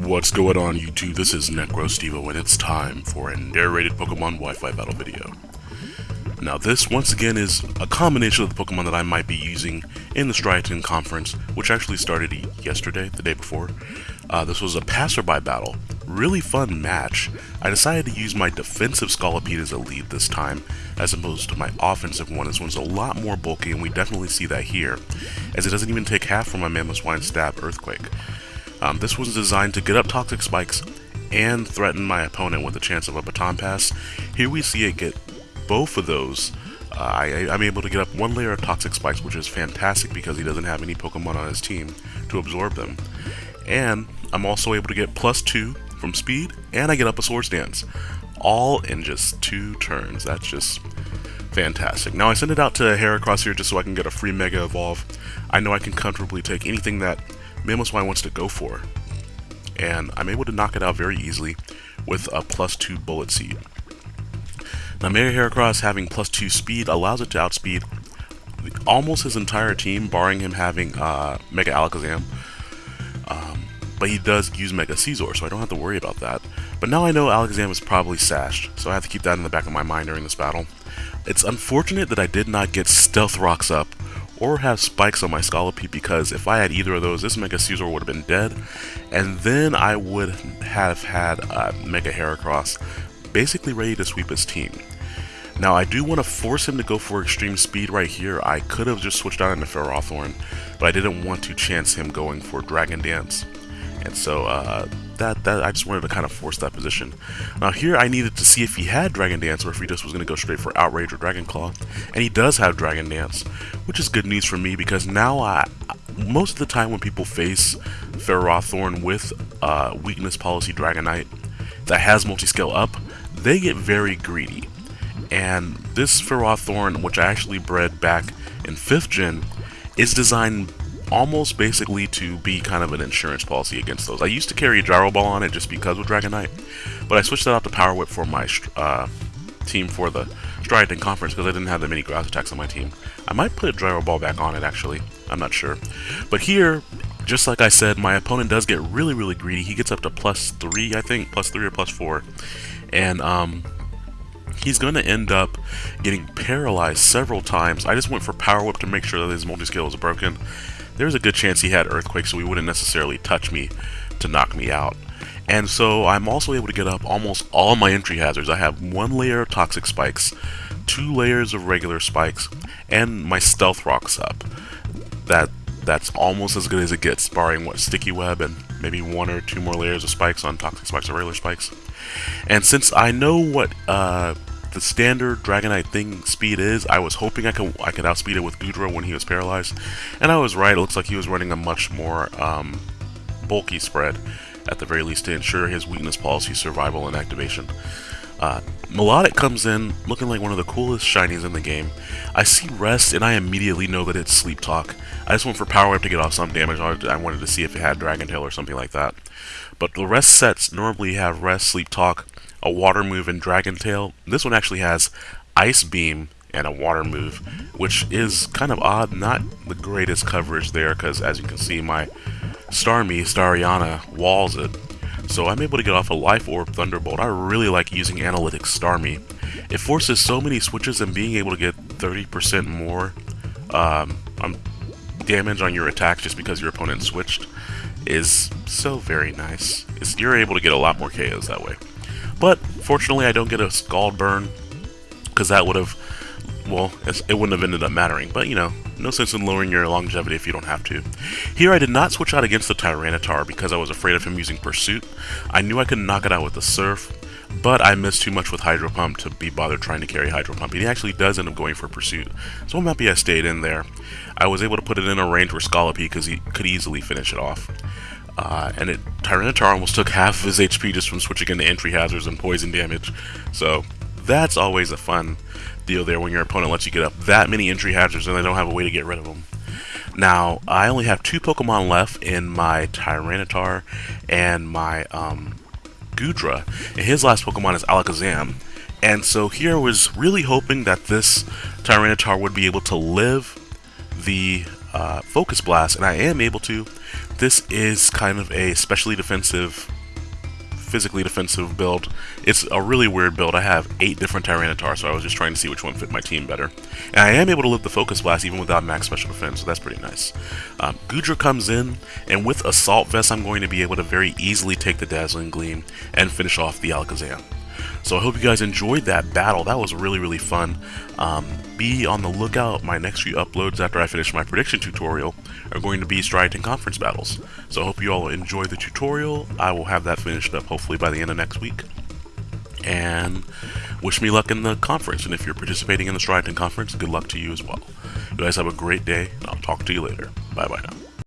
What's going on YouTube? This is NecroStevo and it's time for a narrated Pokemon Wi-Fi battle video. Now this, once again, is a combination of the Pokemon that I might be using in the Striaton conference, which actually started yesterday, the day before. Uh, this was a passerby battle. Really fun match. I decided to use my defensive Scolipede as a lead this time, as opposed to my offensive one. This one's a lot more bulky, and we definitely see that here, as it doesn't even take half from my Mamoswine Stab Earthquake. Um, this was designed to get up toxic spikes and threaten my opponent with a chance of a baton pass. Here we see it get both of those. Uh, I, am able to get up one layer of toxic spikes, which is fantastic because he doesn't have any Pokemon on his team to absorb them. And I'm also able to get plus two from speed, and I get up a Swords Dance. All in just two turns. That's just fantastic. Now I send it out to Heracross here just so I can get a free Mega Evolve. I know I can comfortably take anything that Mamoswine wants to go for. And I'm able to knock it out very easily with a plus 2 Bullet Seed. Now Mega Heracross having plus 2 speed allows it to outspeed almost his entire team, barring him having uh, Mega Alakazam. Um, but he does use Mega Scizor, so I don't have to worry about that. But now I know Alakazam is probably sashed, so I have to keep that in the back of my mind during this battle. It's unfortunate that I did not get Stealth Rocks up or have spikes on my Scolipede because if I had either of those, this Mega Scizor would have been dead, and then I would have had uh, Mega Heracross basically ready to sweep his team. Now I do want to force him to go for extreme speed right here. I could have just switched out into Ferrothorn, but I didn't want to chance him going for Dragon Dance. And so uh, that, that I just wanted to kind of force that position. Now here I needed to see if he had Dragon Dance or if he just was going to go straight for Outrage or Dragon Claw. And he does have Dragon Dance, which is good news for me because now I, most of the time when people face Ferrothorn with uh, Weakness Policy Dragonite that has multi-scale up, they get very greedy. And this Ferrothorn, which I actually bred back in 5th gen, is designed almost basically to be kind of an insurance policy against those. I used to carry a Gyro Ball on it just because of Dragonite, but I switched that out to Power Whip for my uh, team for the Striaton Conference because I didn't have that many grass attacks on my team. I might put a Gyro Ball back on it actually, I'm not sure. But here, just like I said, my opponent does get really, really greedy. He gets up to plus 3, I think, plus 3 or plus 4. And, um, he's going to end up getting paralyzed several times. I just went for Power Whip to make sure that his multi-scale was broken, there's a good chance he had Earthquake, so he wouldn't necessarily touch me to knock me out. And so I'm also able to get up almost all my entry hazards. I have one layer of Toxic Spikes, two layers of regular spikes, and my Stealth Rocks up. That That's almost as good as it gets, barring what Sticky Web and maybe one or two more layers of spikes on Toxic Spikes or regular spikes. And since I know what uh, the standard Dragonite thing speed is. I was hoping I could I could outspeed it with Goodra when he was paralyzed, and I was right. It looks like he was running a much more um, bulky spread, at the very least, to ensure his weakness policy survival and activation. Uh, Milotic comes in looking like one of the coolest shinies in the game. I see Rest and I immediately know that it's Sleep Talk. I just went for Power Whip to get off some damage. I wanted to see if it had Dragon Tail or something like that. But the rest sets normally have Rest, Sleep Talk, a water move and Dragon Tail. This one actually has Ice Beam and a water move, which is kind of odd. Not the greatest coverage there, because as you can see, my Starmie, Stariana, walls it. So I'm able to get off a Life Orb Thunderbolt. I really like using Analytics Starmie. It forces so many switches and being able to get 30% more um, damage on your attacks just because your opponent switched is so very nice. It's, you're able to get a lot more KOs that way. But fortunately, I don't get a Scald Burn, because that would have, well, it wouldn't have ended up mattering. But, you know, no sense in lowering your longevity if you don't have to. Here, I did not switch out against the Tyranitar because I was afraid of him using Pursuit. I knew I could knock it out with the Surf. But I missed too much with Hydro Pump to be bothered trying to carry Hydro Pump. He actually does end up going for Pursuit, so I'm happy I stayed in there. I was able to put it in a range where Scolipede because he could easily finish it off. Uh, and it, Tyranitar almost took half of his HP just from switching into entry hazards and poison damage. So that's always a fun deal there when your opponent lets you get up that many entry hazards and they don't have a way to get rid of them. Now, I only have two Pokemon left in my Tyranitar and my um, Goodra, and his last Pokemon is Alakazam. And so here I was really hoping that this Tyranitar would be able to live the uh, Focus Blast, and I am able to. This is kind of a specially defensive physically defensive build. It's a really weird build. I have eight different Tyranitar, so I was just trying to see which one fit my team better. And I am able to live the Focus Blast even without max special defense, so that's pretty nice. Um, Goodra comes in, and with Assault Vest, I'm going to be able to very easily take the Dazzling Gleam and finish off the Alakazam. So I hope you guys enjoyed that battle. That was really, really fun. Um, be on the lookout. My next few uploads after I finish my prediction tutorial are going to be Striaton Conference battles. So I hope you all enjoy the tutorial. I will have that finished up hopefully by the end of next week. And wish me luck in the conference. And if you're participating in the Striaton Conference, good luck to you as well. You guys have a great day, and I'll talk to you later. Bye-bye now.